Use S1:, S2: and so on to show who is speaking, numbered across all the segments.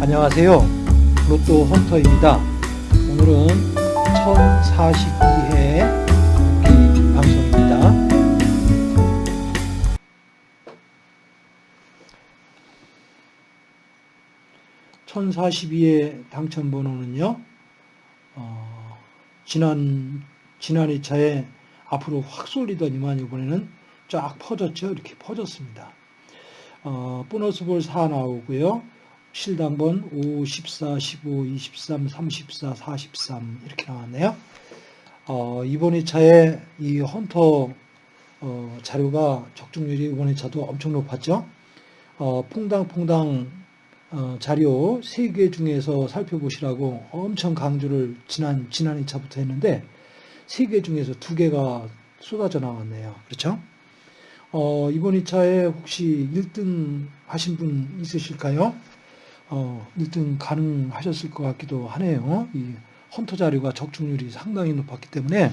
S1: 안녕하세요. 로또 헌터입니다. 오늘은 1042회 방송입니다. 1042의 당첨 번호는요, 어, 지난, 지난 2차에 앞으로 확 쏠리더니만 이번에는 쫙 퍼졌죠. 이렇게 퍼졌습니다. 어, 보너스 볼 4 나오고요. 실당번 5, 14, 15, 23, 34, 43 이렇게 나왔네요. 어, 이번 2차에 이 헌터 어, 자료가 적중률이 이번 2차도 엄청 높았죠. 어, 퐁당퐁당 어, 자료 3개 중에서 살펴보시라고 엄청 강조를 지난, 지난 2차부터 했는데 3개 중에서 2개가 쏟아져 나왔네요. 그렇죠? 어, 이번 2차에 혹시 1등 하신 분 있으실까요? 어, 1등 가능하셨을 것 같기도 하네요. 이 헌터 자료가 적중률이 상당히 높았기 때문에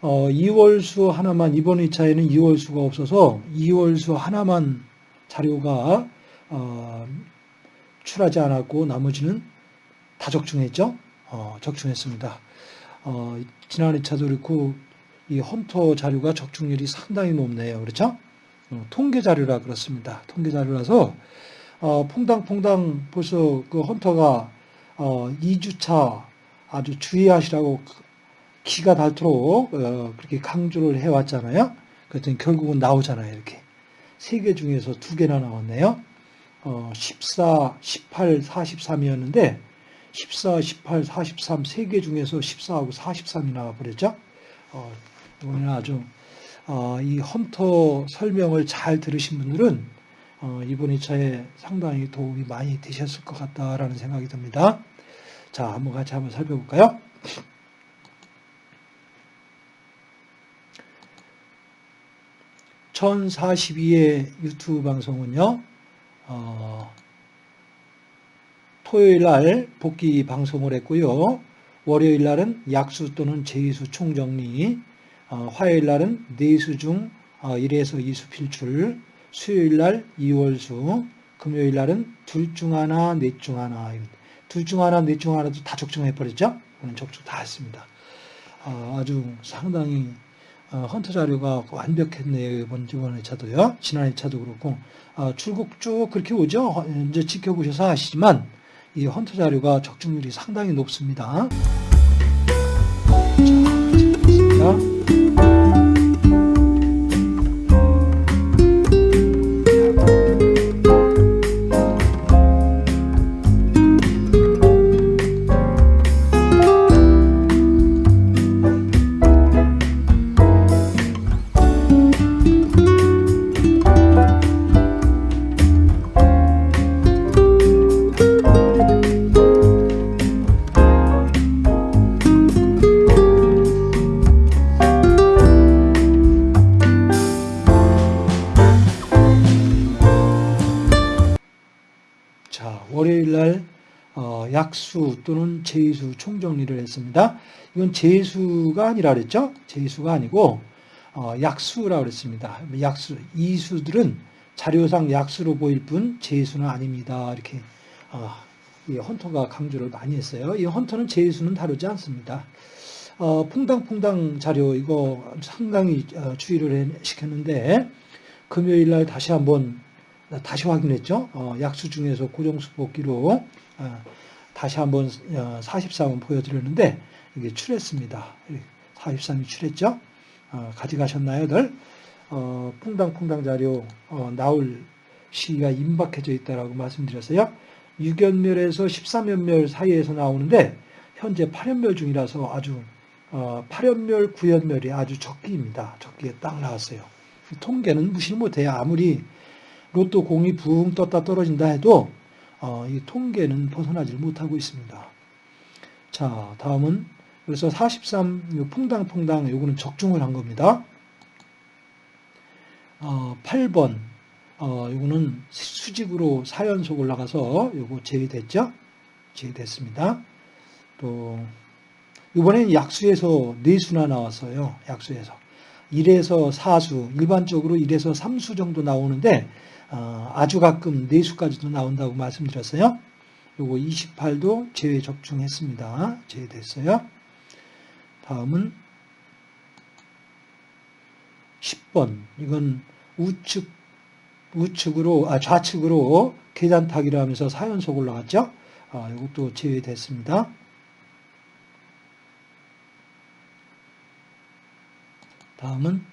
S1: 어, 2월수 하나만 이번 2차에는 2월수가 없어서 2월수 하나만 자료가 어, 출하지 않았고 나머지는 다 적중했죠. 어, 적중했습니다. 어, 지난 2차도 그렇고 이 헌터 자료가 적중률이 상당히 높네요. 그렇죠? 어, 통계 자료라 그렇습니다. 통계 자료라서 어, 퐁당퐁당 벌써 그 헌터가 어, 2주차 아주 주의하시라고 기가 닳도록 어, 그렇게 강조를 해왔잖아요. 그랬더니 결국은 나오잖아요. 이렇게 세 개 중에서 두 개나 나왔네요. 어, 14, 18, 43이었는데 14, 18, 43 세 개 중에서 14하고 43이 나와버렸죠. 어, 이번에는 아주 어, 이 헌터 설명을 잘 들으신 분들은 어, 이번 2차에 상당히 도움이 많이 되셨을 것 같다라는 생각이 듭니다. 자, 한번 같이 한번 살펴볼까요? (1042의) 유튜브 방송은요 어, 토요일 날 복귀 방송을 했고요 월요일 날은 약수 또는 제수 총정리 어, 화요일 날은 내수 중 어, 1에서 2수 필출 수요일 날 2월수, 금요일 날은 둘 중 하나, 넷 중 하나. 둘 중 하나, 넷 중 하나도 다 적중해버렸죠? 오늘 적중 다 했습니다. 어, 아주 상당히 어, 헌터 자료가 완벽했네요. 이번 이번 회차도요. 지난 회차도 그렇고 어, 출국 쭉 그렇게 오죠. 이제 지켜보셔서 아시지만 이 헌터 자료가 적중률이 상당히 높습니다. 자, 약수 또는 제수 총정리를 했습니다. 이건 제수가 아니라 그랬죠? 제수가 아니고 어, 약수라고 그랬습니다. 약수 이수들은 자료상 약수로 보일 뿐 제수는 아닙니다. 이렇게 어, 이 헌터가 강조를 많이 했어요. 이 헌터는 제수는 다루지 않습니다. 어, 퐁당퐁당 자료 이거 상당히 어, 주의를 시켰는데 금요일 날 다시 한번 다시 확인했죠. 어, 약수 중에서 고정수 뽑기로 어, 다시 한번 어, 43원 보여드렸는데 이게 출했습니다. 43이 출했죠. 어, 가져가셨나요?들 어, 퐁당퐁당 자료 어, 나올 시기가 임박해져 있다라고 말씀드렸어요. 6연멸에서 13연멸 사이에서 나오는데 현재 8연멸 중이라서 아주 어, 8연멸, 9연멸이 아주 적기입니다. 적기에 딱 나왔어요. 통계는 무시를 못해요. 아무리 로또 공이 붕 떴다 떨어진다 해도 어, 이 통계는 벗어나질 못하고 있습니다. 자, 다음은 그래서 43 퐁당퐁당 요거는 적중을 한 겁니다. 어, 8번 어, 요거는 수직으로 4연속 올라가서 요거 제외됐죠? 제외됐습니다. 또 이번엔 약수에서 네수나 나왔어요. 약수에서 1에서 4수, 일반적으로 1에서 3수 정도 나오는데 어, 아주 가끔 4수까지도 나온다고 말씀드렸어요. 요거 28도 제외 적중했습니다. 제외됐어요. 다음은 10번. 이건 우측, 우측으로, 아, 좌측으로 계단 타기를 하면서 4연속 올라갔죠? 아, 이것도 제외됐습니다. 다음은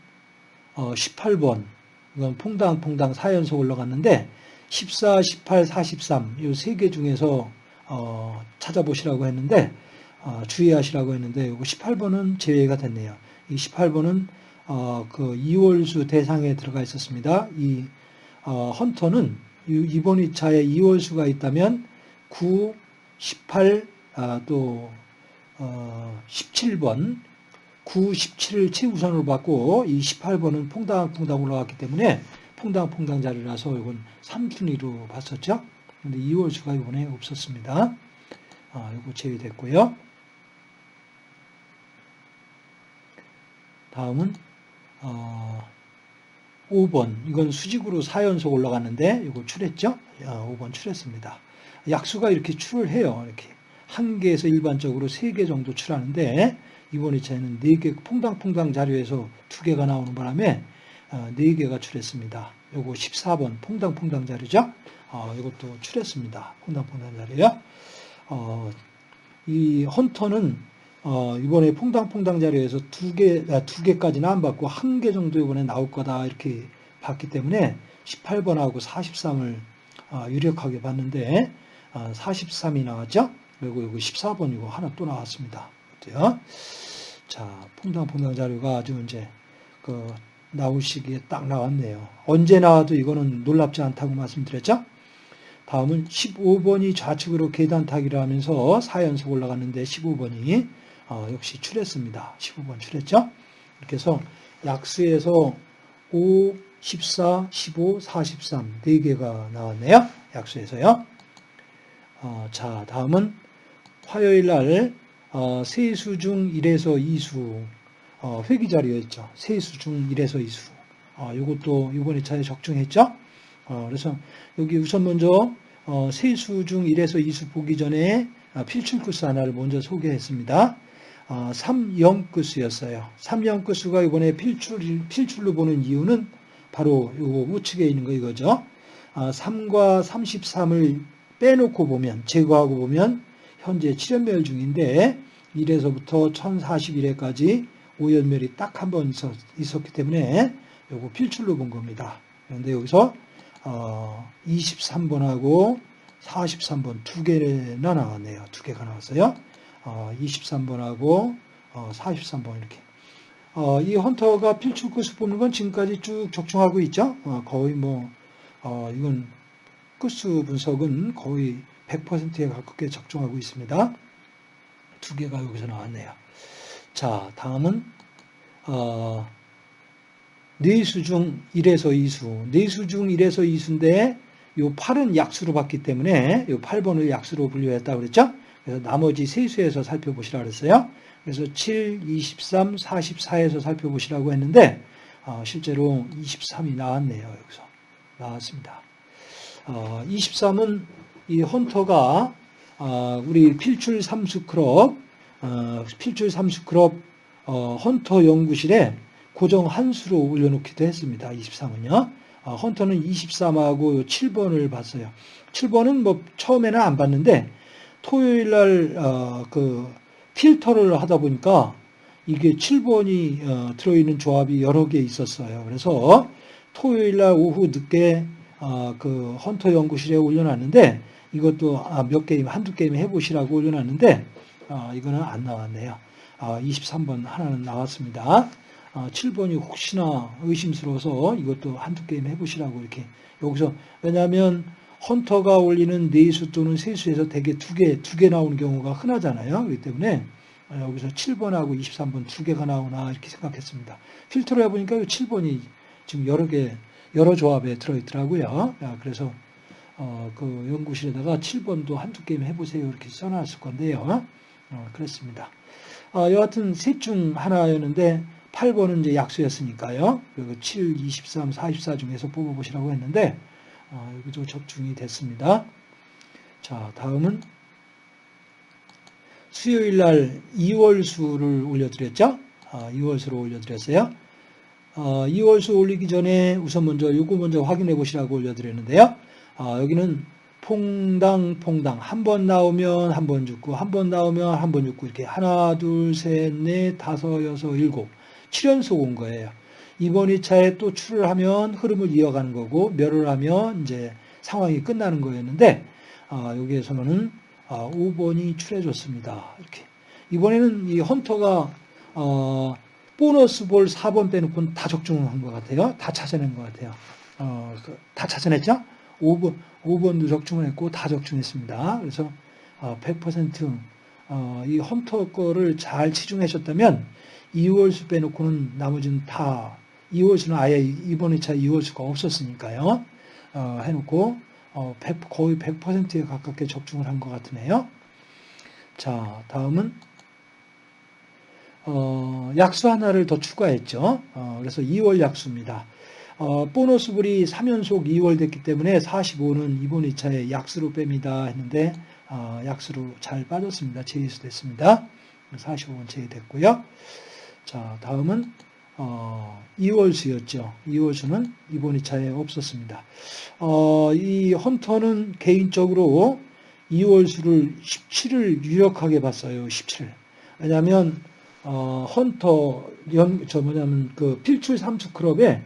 S1: 어, 18번. 이건 퐁당퐁당 4연속 올라갔는데 14, 18, 43 이 세 개 중에서 어, 찾아보시라고 했는데 어, 주의하시라고 했는데 이거 18번은 제외가 됐네요. 이 18번은 어, 그 이월수 대상에 들어가 있었습니다. 이 어, 헌터는 이번 2차에 이월수가 있다면 9, 18, 아, 또 어, 17번 9, 17을 최우선으로 받고 이 18번은 퐁당퐁당 올라갔기 때문에 퐁당퐁당 자리라서 이건 3순위로 봤었죠. 근데 2월 수가 이번에 없었습니다. 아, 이거 제외됐고요. 다음은 어, 5번 이건 수직으로 4연속 올라갔는데 이거 출했죠? 아, 5번 출했습니다. 약수가 이렇게 출을 해요. 이렇게 한 개에서 일반적으로 세개 정도 출하는데 이번 2차에는 4개 퐁당퐁당 자료에서 2개가 나오는 바람에 4개가 어, 출했습니다. 요거 14번 퐁당퐁당 자료죠. 어, 이것도 출했습니다. 퐁당퐁당 자료요. 어, 이 헌터는 어, 이번에 퐁당퐁당 자료에서 두 개, 아, 두 개까지는 안 받고 한 개 정도 이번에 나올 거다 이렇게 봤기 때문에 18번하고 43을 어, 유력하게 봤는데 어, 43이 나왔죠. 그리고 여기 14번이고 하나 또 나왔습니다. 어때요? 자, 퐁당 퐁당 자료가 아주 이제 그 나올 시기에 딱 나왔네요. 언제 나와도 이거는 놀랍지 않다고 말씀드렸죠? 다음은 15번이 좌측으로 계단 타기를 하면서 4연속 올라갔는데 15번이 어, 역시 출했습니다. 15번 출했죠? 이렇게 해서 약수에서 5, 14, 15, 43 4개가 나왔네요. 약수에서요. 어, 자, 다음은 화요일 날 어, 세수 중 1에서 2수 어, 회기 자료였죠. 세수 중 1에서 2수. 어, 이것도 이번에 차에 적중했죠. 어, 그래서 여기 우선 먼저 어, 세수 중 1에서 2수 보기 전에 어, 필출 코스 하나를 먼저 소개했습니다. 어, 3영끝수였어요. 3영끝수가 이번에 필출, 필출로 보는 이유는 바로 요 우측에 있는 거 이거죠. 어, 3과 33을 빼놓고 보면, 제거하고 보면 현재 7연멸 중인데 1에서부터 1041회까지 5연멸이 딱 한 번 있었 기 때문에 요거 필출로 본 겁니다. 그런데 여기서 어 23번하고 43번 두 개나 나왔네요. 두 개가 나왔어요. 어 23번하고 어 43번 이렇게. 어, 이 헌터가 필출 끝수 뽑는 건 지금까지 쭉 적중하고 있죠. 어, 거의 뭐 어, 이건 끝수 분석은 거의 100%에 가깝게 적중하고 있습니다. 두 개가 여기서 나왔네요. 자, 다음은 어, 네수 중 1에서 2수. 네수 중 1에서 2수인데 요 8은 약수로 봤기 때문에 요 8번을 약수로 분류했다고 그랬죠? 그래서 나머지 세수에서 살펴보시라 그랬어요. 그래서 7, 23, 44에서 살펴보시라고 했는데 어, 실제로 23이 나왔네요. 여기서 나왔습니다. 어, 23은 이 헌터가 어, 우리 필출 삼수 크롭, 어, 필출 삼수 크롭 어, 헌터 연구실에 고정 한수로 올려놓기도 했습니다. 23은요. 헌터는 23하고 7번을 봤어요. 7번은 뭐 처음에는 안 봤는데 토요일 날그 필터를 하다 보니까 이게 7번이 들어있는 조합이 여러 개 있었어요. 그래서 토요일 날 오후 늦게 그 헌터 연구실에 올려놨는데 이것도 아, 몇 게임, 한두 게임 해보시라고 올려놨는데, 아, 이거는 안 나왔네요. 23번 아, 하나는 나왔습니다. 7번이 혹시나 의심스러워서 이것도 한두 게임 해보시라고 이렇게 여기서 왜냐하면 헌터가 올리는 네수 또는 세수에서 대개 두 개, 두 개 나오는 경우가 흔하잖아요. 그렇기 때문에 여기서 7번하고 23번 두 개가 나오나 이렇게 생각했습니다. 필터를 해보니까 7번이 지금 여러 개, 여러 조합에 들어있더라고요. 그래서 어, 그 연구실에다가 7번도 한두 게임 해보세요. 이렇게 써놨을 건데요. 어, 그렇습니다. 어, 여하튼 셋 중 하나였는데 8번은 이제 약수였으니까요. 그리고 7, 23, 44 중에서 뽑아보시라고 했는데, 어, 여기도 적중이 됐습니다. 자, 다음은 수요일 날 2월수를 올려드렸죠? 아, 2월수를 올려드렸어요. 어, 2월수 올리기 전에 우선 먼저 요거 먼저 확인해 보시라고 올려드렸는데요. 아, 여기는 퐁당 퐁당 한 번 나오면 한 번 죽고 한 번 나오면 한 번 죽고 이렇게 하나 둘 셋 넷 다섯 여섯 일곱 7연속 온 거예요. 이번 2차에 또 출을 하면 흐름을 이어가는 거고 멸을 하면 이제 상황이 끝나는 거였는데 아, 여기에서는 아, 5번이 출해줬습니다. 이렇게 이번에는 이 헌터가 어, 보너스 볼 4번 빼놓고는 다 적중한 것 같아요. 다 찾아낸 것 같아요. 어, 그, 다 찾아냈죠? 5번, 5번도 적중을 했고 다 적중했습니다. 그래서 100%이 어, 헌터 거를 잘 치중하셨다면 2월수 빼놓고는 나머지는 다 2월수는 아예 이번 2차 2월수가 없었으니까요. 어, 해놓고 100, 어, 거의 100%에 가깝게 적중을 한 것 같으네요. 자, 다음은 어, 약수 하나를 더 추가했죠. 어, 그래서 2월 약수입니다. 어, 보너스불이 3연속 2월 됐기 때문에 45는 이번 2차에 약수로 뺍니다 했는데 어, 약수로 잘 빠졌습니다. 제이수 됐습니다. 45는 제외됐고요. 자 다음은 어, 2월 수였죠. 2월 수는 이번 2차에 없었습니다. 어, 이 헌터는 개인적으로 2월 수를 17을 유력하게 봤어요. 17. 왜냐하면 어, 헌터 연, 저 뭐냐면 그 필출 삼수 클럽에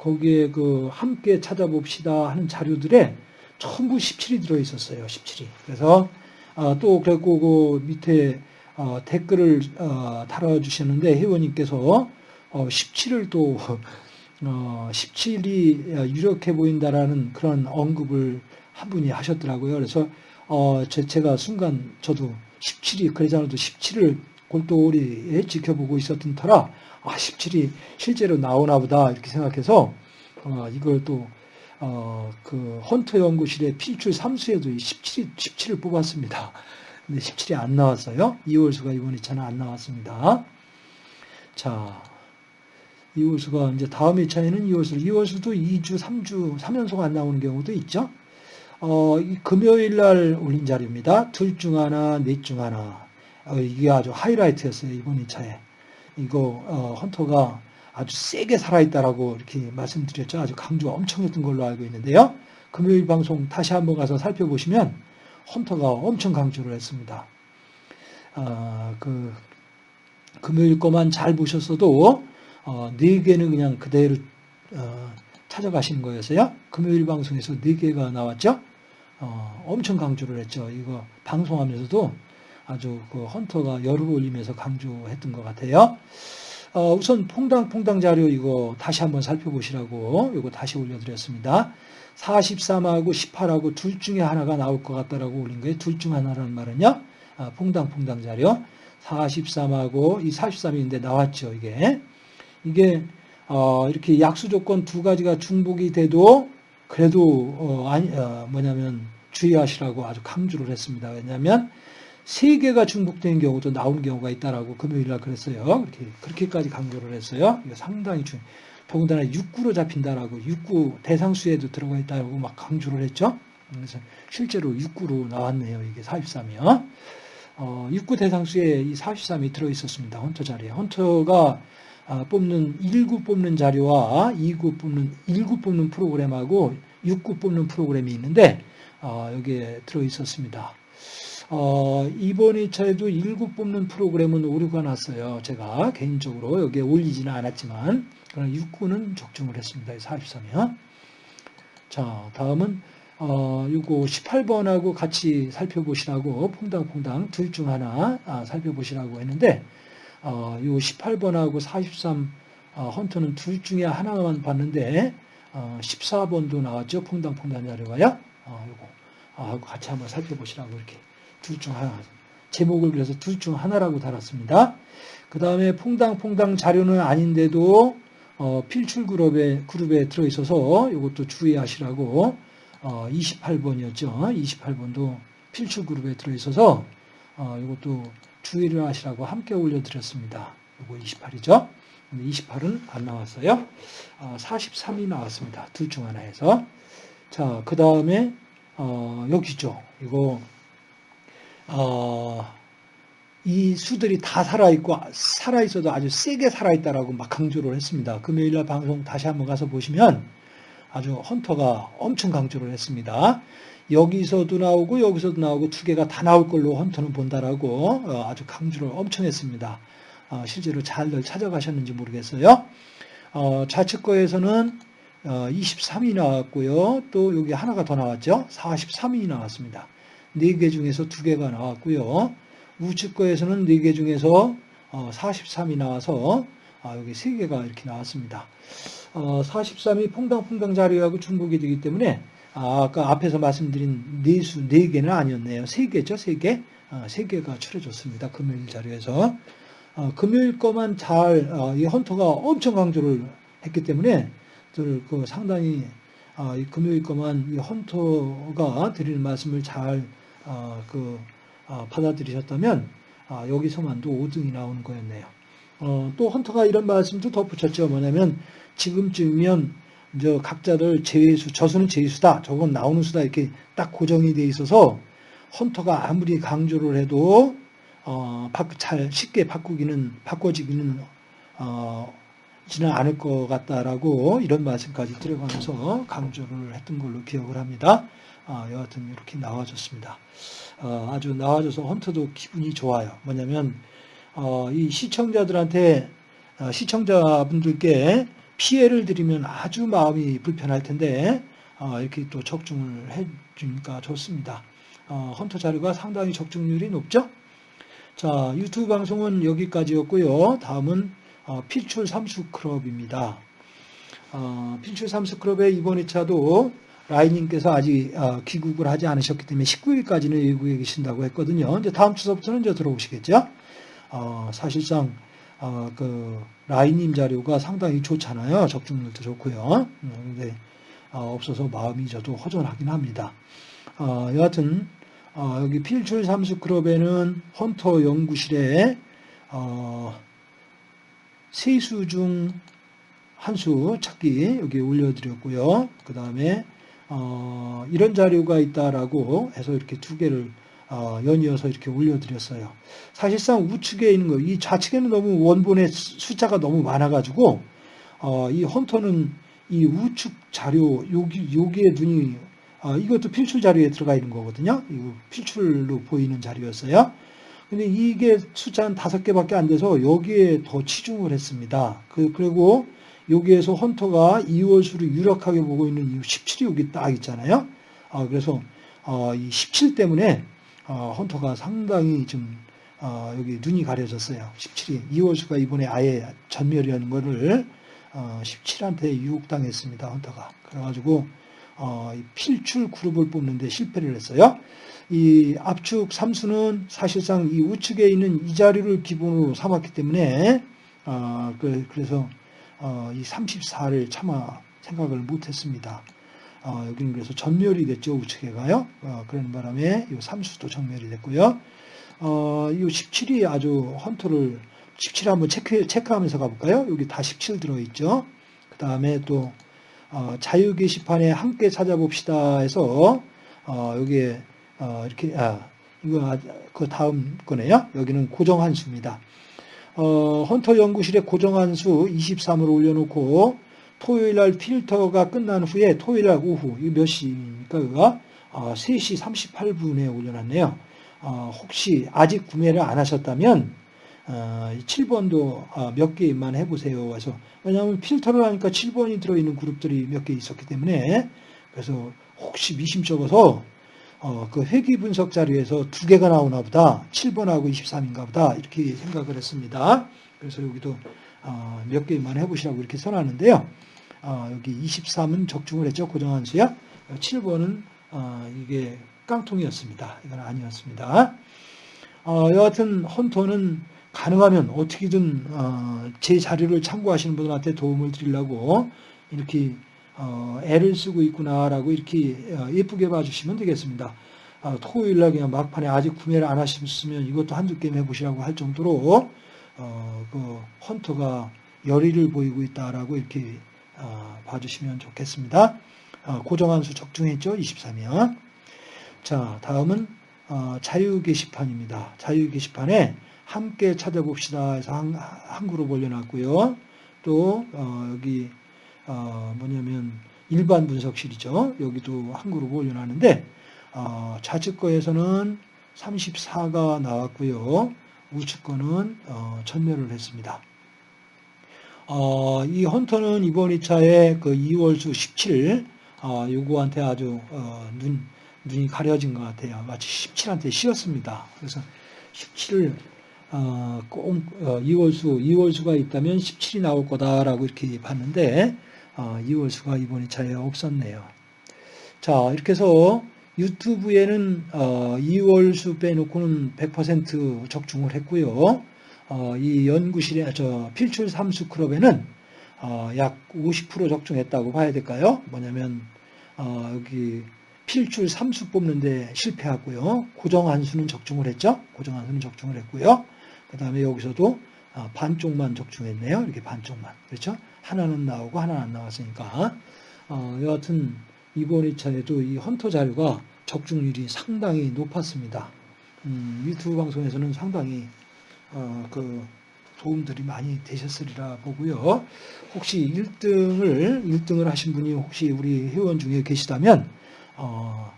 S1: 거기에 그 함께 찾아봅시다 하는 자료들에 전부 17이 들어 있었어요. 17이. 그래서 어, 또 그랬고 그 밑에 어, 댓글을 어, 달아주셨는데 회원님께서 17을 어, 또 17이 어, 유력해 보인다라는 그런 언급을 한 분이 하셨더라고요. 그래서 제가 순간 저도 17이 그러잖아도 17을 골똘히 지켜보고 있었던 터라 아 17이 실제로 나오나 보다 이렇게 생각해서 어, 이걸 또 어, 그 헌터 연구실의 필출 3수에도 17이 17을 뽑았습니다. 근데 17이 안 나왔어요. 2월수가 이번 2차는 안 나왔습니다. 자, 2월수가 이제 다음 2차에는 2월수, 2월수도 2주, 3주, 3연속 안 나오는 경우도 있죠. 어, 금요일 날 올린 자료입니다. 둘 중 하나, 넷 중 하나. 어, 이게 아주 하이라이트였어요. 이번 2차에. 이거 어, 헌터가 아주 세게 살아있다라고 이렇게 말씀드렸죠. 아주 강조가 엄청 했던 걸로 알고 있는데요. 금요일 방송 다시 한번 가서 살펴보시면 헌터가 엄청 강조를 했습니다. 어, 그 금요일 거만 잘 보셨어도 어, 네 개는 그냥 그대로 어, 찾아가시는 거였어요. 금요일 방송에서 네 개가 나왔죠. 어, 엄청 강조를 했죠. 이거 방송하면서도 아주 그 헌터가 열을 올리면서 강조했던 것 같아요. 어, 우선 퐁당퐁당 자료 이거 다시 한번 살펴보시라고 이거 다시 올려드렸습니다. 43하고 18하고 둘 중에 하나가 나올 것 같다라고 올린 거예요. 둘 중 하나라는 말은요. 아, 퐁당퐁당 자료 43하고 이 43인데 나왔죠. 이게 이게 어, 이렇게 약수 조건 두 가지가 중복이 돼도 그래도 어, 아니 어, 뭐냐면 주의하시라고 아주 강조를 했습니다. 왜냐하면 세 개가 중복된 경우도 나오는 경우가 있다라고 금요일 날 그랬어요. 그렇게 그렇게까지 강조를 했어요. 이거 상당히 중. 더군다나 6구로 잡힌다라고 6구 대상수에도 들어가 있다고 막 강조를 했죠. 그래서 실제로 6구로 나왔네요. 이게 43이요. 어, 6구 대상수에 이 43이 들어 있었습니다. 헌터 자리에. 헌터가 아, 뽑는 1구 뽑는 자료와 2구 뽑는 1구 뽑는 프로그램하고 6구 뽑는 프로그램이 있는데 어, 여기에 들어 있었습니다. 어, 이번 2차에도 1구 뽑는 프로그램은 오류가 났어요. 제가 개인적으로 여기에 올리지는 않았지만 그러나 6구는 적중을 했습니다. 43이요. 자, 다음은 어, 요거 18번하고 같이 살펴보시라고 퐁당퐁당 둘 중 하나 아, 살펴보시라고 했는데 어, 요 18번하고 43 어, 헌터는 둘 중에 하나만 봤는데 어, 14번도 나왔죠. 퐁당퐁당 자료가요. 어, 요거 아, 같이 한번 살펴보시라고 이렇게 둘 중 하나. 제목을 그래서 둘 중 하나라고 달았습니다. 그 다음에 퐁당퐁당 자료는 아닌데도 어, 필출 그룹에, 그룹에 들어있어서 이것도 주의하시라고 어, 28번이었죠. 28번도 필출 그룹에 들어있어서 어, 이것도 주의를 하시라고 함께 올려드렸습니다. 이거 28이죠. 근데 28은 안 나왔어요. 어, 43이 나왔습니다. 둘 중 하나에서. 자, 그 다음에 어, 여기죠. 이거 어, 이 수들이 다 살아있고 살아있어도 아주 세게 살아있다라고 막 강조를 했습니다. 금요일날 방송 다시 한번 가서 보시면 아주 헌터가 엄청 강조를 했습니다. 여기서도 나오고 여기서도 나오고 두 개가 다 나올 걸로 헌터는 본다라고 어, 아주 강조를 엄청 했습니다. 어, 실제로 잘들 찾아가셨는지 모르겠어요. 어, 좌측 거에서는 23이 나왔고요. 또 여기 하나가 더 나왔죠. 43이 나왔습니다. 4개 중에서 2개가 나왔고요. 우측 거에서는 4개 중에서 43이 나와서 아, 여기 3개가 이렇게 나왔습니다. 43이 퐁당퐁당 자리하고 중복이 되기 때문에 아, 까 앞에서 말씀드린 네수 4개는 아니었네요. 3개죠. 3개. 3개가 추려졌습니다. 금요일 자료에서. 어, 금요일 거만 잘, 어, 이 헌터가 엄청 강조를 했기 때문에, 그 상당히, 어, 이 금요일 거만 이 헌터가 드리는 말씀을 잘, 어, 그, 어, 받아들이셨다면, 아, 여기서만도 5등이 나오는 거였네요. 어, 또 헌터가 이런 말씀도 덧붙였죠. 뭐냐면, 지금쯤이면, 저 각자들 제외수, 저수는 제외수다. 저건 나오는 수다. 이렇게 딱 고정이 돼 있어서, 헌터가 아무리 강조를 해도 어, 잘 쉽게 바꾸기는 바꿔지기는 어, 지는 않을 것 같다라고 이런 말씀까지 들어가면서 강조를 했던 걸로 기억을 합니다. 어, 여하튼 이렇게 나와줬습니다. 어, 아주 나와줘서 헌터도 기분이 좋아요. 뭐냐면 어, 이 시청자들한테 어, 시청자분들께 피해를 드리면 아주 마음이 불편할 텐데 어, 이렇게 또 적중을 해주니까 좋습니다. 어, 헌터 자료가 상당히 적중률이 높죠. 자, 유튜브 방송은 여기까지였고요. 다음은 어, 필출 삼수 클럽입니다. 어, 필출 삼수 클럽의 이번 2차도 라이님께서 아직 어, 귀국을 하지 않으셨기 때문에 19일까지는 외국에 계신다고 했거든요. 이제 다음 주서부터는 이제 들어오시겠죠. 어, 사실상 어, 그 라이님 자료가 상당히 좋잖아요. 적중률도 좋고요. 그런데 어, 없어서 마음이 저도 허전하긴 합니다. 어, 여하튼 어, 여기 필출 삼수 클럽에는 헌터 연구실에 어, 세수 중 한 수 찾기 여기 올려드렸고요. 그 다음에 어, 이런 자료가 있다라고 해서 이렇게 두 개를 어, 연이어서 이렇게 올려드렸어요. 사실상 우측에 있는 거, 이 좌측에는 너무 원본의 숫자가 너무 많아가지고 어, 이 헌터는 이 우측 자료 여기 여기에 눈이 어, 이것도 필출 자료에 들어가 있는 거거든요. 이거 필출로 보이는 자료였어요. 근데 이게 숫자 한 다섯 개밖에 안 돼서 여기에 더 치중을 했습니다. 그, 그리고 여기에서 헌터가 2월 수를 유력하게 보고 있는 이 17이 여기 딱 있잖아요. 어, 그래서 어, 이 17 때문에 어, 헌터가 상당히 좀 어, 여기 눈이 가려졌어요. 17이 2월 수가 이번에 아예 전멸이라는 거를 17한테 어, 유혹당했습니다. 헌터가. 그래가지고 어, 필출 그룹을 뽑는데 실패를 했어요. 이 압축 삼수는 사실상 이 우측에 있는 이 자리를 기본으로 삼았기 때문에 어, 그, 래서 어, 이 34를 차마 생각을 못했습니다. 어, 여기는 그래서 전멸이 됐죠 우측에가요. 어, 그런 바람에 이 삼수도 전멸이 됐고요. 어, 이 17이 아주 헌터를 17 한번 체크 체크하면서 가볼까요? 여기 다 17 들어있죠. 그 다음에 또 어, 자유 게시판에 함께 찾아봅시다 해서 어, 여기에 어, 이렇게 아, 이거 그 다음 거네요. 여기는 고정한 수입니다. 어, 헌터 연구실에 고정한 수 23을 올려놓고 토요일 날 필터가 끝난 후에 토요일 날 오후 이거 몇 시입니까? 그가 어, 3시 38분에 올려놨네요. 어, 혹시 아직 구매를 안 하셨다면 7번도 어, 아, 몇 개만 해보세요. 그래서 왜냐하면 필터를 하니까 7번이 들어있는 그룹들이 몇 개 있었기 때문에 그래서 혹시 미심쩍어서 어, 그 회귀 분석 자료에서 두 개가 나오나 보다 7번하고 23인가 보다 이렇게 생각을 했습니다. 그래서 여기도 어, 몇 개만 해보시라고 이렇게 써놨는데요. 어, 여기 23은 적중을 했죠. 고정한 수야. 7번은 어, 이게 깡통이었습니다. 이건 아니었습니다. 어, 여하튼 헌터는 가능하면 어떻게든 어, 제 자료를 참고하시는 분들한테 도움을 드리려고 이렇게 어, 애를 쓰고 있구나라고 이렇게 어, 예쁘게 봐주시면 되겠습니다. 토요일날 그냥 막판에 아직 구매를 안 하셨으면 이것도 한두 게임 해보시라고 할 정도로 그 헌터가 열의를 보이고 있다라고 이렇게 어, 봐주시면 좋겠습니다. 어, 고정한 수 적중했죠? 23이요. 자, 다음은 어, 자유 게시판입니다. 자유 게시판에 함께 찾아봅시다 해서 한, 한 그룹 올려놨고요. 또 어, 여기 어, 뭐냐면 일반 분석실이죠. 여기도 한 그룹 올려놨는데 어, 좌측 거에서는 34가 나왔고요. 우측 거는 어, 전멸을 했습니다. 어, 이 헌터는 이번 2차에 그 2월수 17, 어, 요거한테 아주 어, 눈, 눈이 가려진 것 같아요. 마치 17한테 씌었습니다. 그래서 17을 어, 꼭 어, 2월수, 2월수가 있다면 17이 나올 거다라고 이렇게 봤는데 어, 2월수가 이번 2차에 없었네요. 자, 이렇게 해서 유튜브에는 어, 2월수 빼놓고는 100% 적중을 했고요. 어, 이 연구실에 저 필출 삼수 클럽에는 어, 약50% 적중했다고 봐야 될까요? 뭐냐면 어, 여기 필출 삼수 뽑는데 실패하고요. 고정 한수는 적중을 했죠. 고정 한수는 적중을 했고요. 그 다음에 여기서도 어, 반쪽만 적중했네요. 이렇게 반쪽만. 그렇죠? 하나는 나오고 하나는 안 나왔으니까. 어, 여하튼 이번 2차에도 이 헌터 자료가 적중률이 상당히 높았습니다. 음, 유튜브 방송에서는 상당히 어, 그 도움들이 많이 되셨으리라 보고요. 혹시 1등을 1등을 하신 분이 혹시 우리 회원 중에 계시다면 어,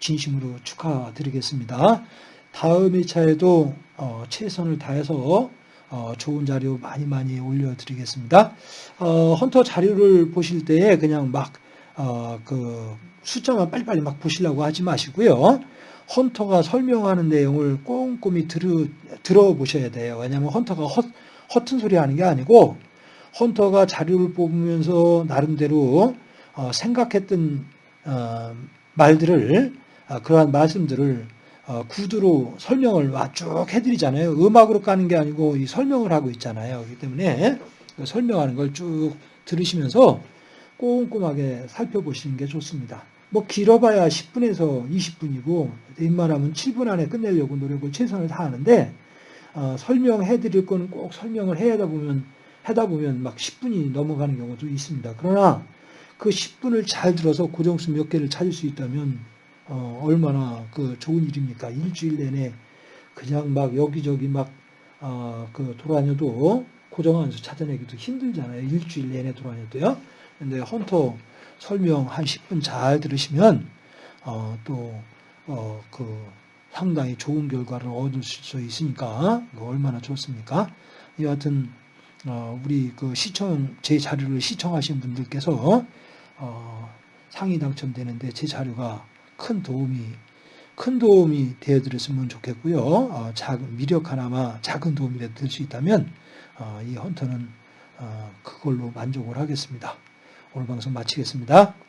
S1: 진심으로 축하드리겠습니다. 다음 2차에도 어, 최선을 다해서 어, 좋은 자료 많이 많이 올려드리겠습니다. 어, 헌터 자료를 보실 때 그냥 막 어, 그 숫자만 빨리빨리 막 보시려고 하지 마시고요. 헌터가 설명하는 내용을 꼼꼼히 들으, 들어보셔야 돼요. 왜냐하면 헌터가 헛, 허튼 소리 하는 게 아니고 헌터가 자료를 뽑으면서 나름대로 어, 생각했던 어, 말들을 어, 그러한 말씀들을 어, 구두로 설명을 쭉 해드리잖아요. 음악으로 까는 게 아니고 이 설명을 하고 있잖아요. 그렇기 때문에 그 설명하는 걸 쭉 들으시면서 꼼꼼하게 살펴보시는 게 좋습니다. 뭐 길어봐야 10분에서 20분이고 웬만하면 7분 안에 끝내려고 노력을 최선을 다하는데 어, 설명해 드릴 거는 꼭 설명을 해야 보면 하다 보면 막 10분이 넘어가는 경우도 있습니다. 그러나 그 10분을 잘 들어서 고정수 몇 개를 찾을 수 있다면 어, 얼마나 그 좋은 일입니까? 일주일 내내 그냥 막 여기저기 막 어, 그 돌아다녀도 수 찾아내기도 힘들잖아요. 일주일 내내 돌아다녀도요. 근데 헌터 설명 한 10분 잘 들으시면 어, 또 어, 그 상당히 좋은 결과를 얻을 수 있으니까 얼마나 좋습니까? 여하튼 어, 우리 그 시청 제 자료를 시청하신 분들께서 어, 상위 당첨되는데 제 자료가 큰 도움이 큰 도움이 되어드렸으면 좋겠고요. 어, 작은 미력 하나마 작은 도움이라도 될수 있다면 어, 이 헌터는 어, 그걸로 만족을 하겠습니다. 오늘 방송 마치겠습니다.